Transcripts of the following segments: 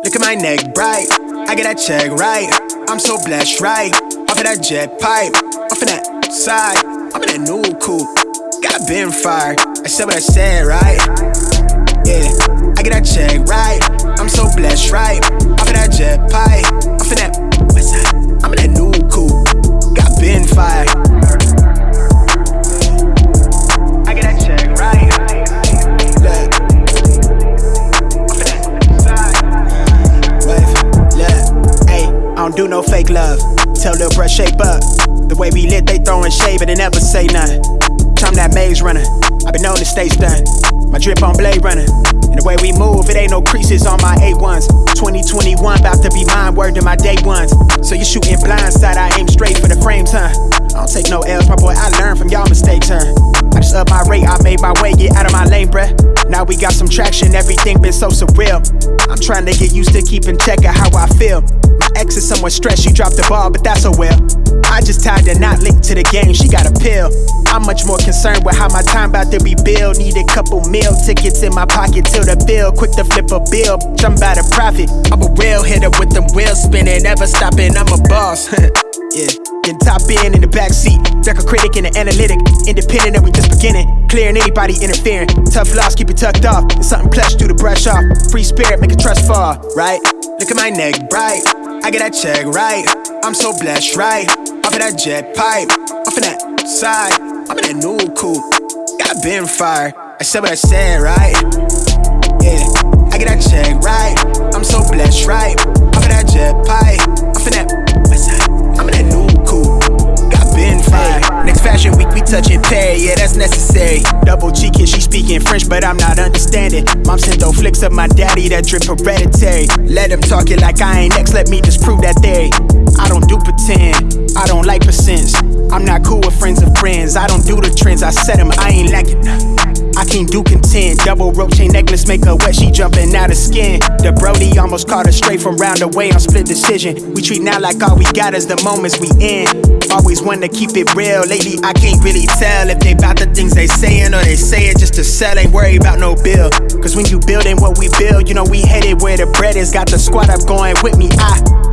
Look at my neck bright. I get that check right. I'm so blessed, right? Off of that jet pipe, off of that side. I'm in that new coupe. Got been fired. I said what I said, right? Yeah, I get that check right. I'm so blessed, right? Off of that jet pipe, off of that side. I'm in that new coupe. Got been fired. I don't do no fake love. Tell Lil Bruh shape up. The way we lit, they throwin' shade, but they never say nothing. I'm that maze runner. I've been on the stage done. My drip on Blade Runner. And the way we move, it ain't no creases on my A1s. 2021, about to be mine, word to my day ones. So you shooting blindside, I aim straight for the frames, huh? I don't take no L's, my boy, I learn from y'all mistakes, huh? I just up my rate, I made my way, get out of my lane, bruh. Now we got some traction, everything been so surreal. I'm trying to get used to keeping check of how I feel. My ex is somewhat stressed, she dropped the ball, but that's a well. I just tied the knot linked to the game, she got a pill. I'm much more concerned with how my time about to be billed. Need a couple meal tickets in my pocket till the bill. Quick to flip a bill, I'm about to profit. I'm a real hitter with them wheels spinning, never stopping, I'm a boss. yeah, can top in in the back seat. Deck a critic and an analytic. Independent and we just beginning. Clearing anybody interfering. Tough loss, keep it tucked off. It's something plush, do the brush off. Free spirit, make a trust fall, right? Look at my neck bright. I get that check right. I'm so blessed, right? Off of that jet pipe, off of that side. I'm in that new coupe. Got been fired. I said what I said, right? Yeah, I get that check right. I'm so blessed, right? Off of that jet pipe, off of that side. I'm in that new coupe. Got been fired. Fashion week, we touching pay, yeah, that's necessary. Double cheeking, she speaking French, but I'm not understanding. Mom sent those flicks of my daddy that drip hereditary. Let him talk it like I ain't next, let me just prove that they. I don't do pretend, I don't like percents. I'm not cool with friends of friends, I don't do the trends, I set them, I ain't lacking. I can't do content. Double rope chain necklace make her wet, she jumping out of skin. The Brody almost caught her straight from round away on split decision. We treat now like all we got is the moments we in. Always want to keep it real. Lately, I can't really tell if they bout the things they saying or they say it just to sell. Ain't worry about no bill. Cause when you building what we build, you know we headed where the bread is. Got the squad up going with me. I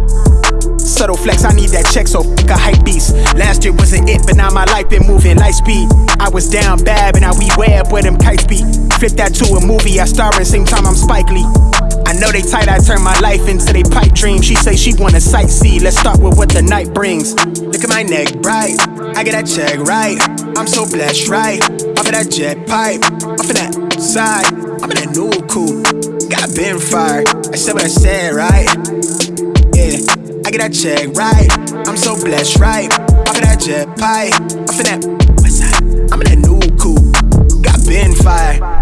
Subtle flex, I need that check, so fuck a hype beast. Last year wasn't it, but now my life been moving light speed. I was down bad, but now we way up where them kites be. Flip that to a movie, I star in same time I'm Spike Lee. I know they tight, I turn my life into they pipe dream. She say she wanna sightsee, let's start with what the night brings. Look at my neck bright, I get that check right. I'm so blessed, right? Off of that jet pipe, off of that side. I'm in that new coupe, got been fired. I said what I said, right? I get that check, right? I'm so blessed, right? Off of that jet pipe, off of that west side. I'm in that new coupe, got been fire.